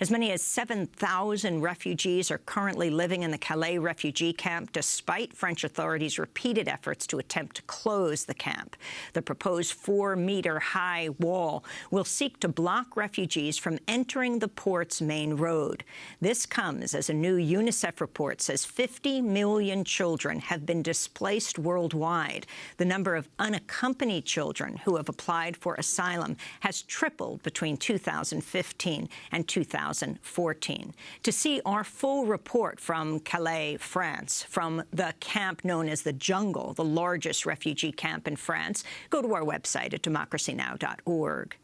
As many as 7,000 refugees are currently living in the Calais refugee camp, despite French authorities' repeated efforts to attempt to close the camp. The proposed four-metre-high wall will seek to block refugees from entering the port's main road. This comes as a new UNICEF report says 50 million children have been displaced worldwide. The number of unaccompanied children who have applied for asylum has tripled between 2015 and 2014. To see our full report from Calais, France, from the camp known as the Jungle, the largest refugee camp in France, go to our website at democracynow.org.